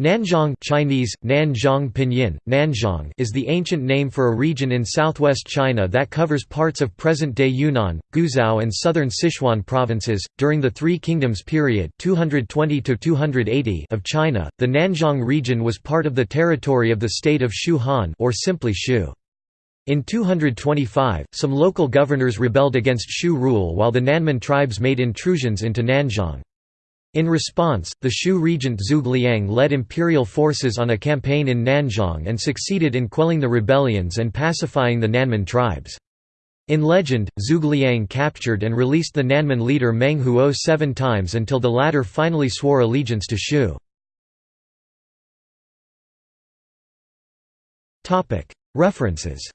Nanzhong Chinese, Nanzhong Pinyin, Nanzhong is the ancient name for a region in southwest China that covers parts of present-day Yunnan, Guizhou and southern Sichuan provinces. During the Three Kingdoms period 220 280 of China, the Nanzhong region was part of the territory of the state of Shu Han or simply Shu. In 225, some local governors rebelled against Shu rule while the Nanman tribes made intrusions into Nanzhong. In response, the Shu regent Zhuge Liang led imperial forces on a campaign in Nanzhong and succeeded in quelling the rebellions and pacifying the Nanman tribes. In legend, Zhuge Liang captured and released the Nanman leader Meng Huo seven times until the latter finally swore allegiance to Shu. References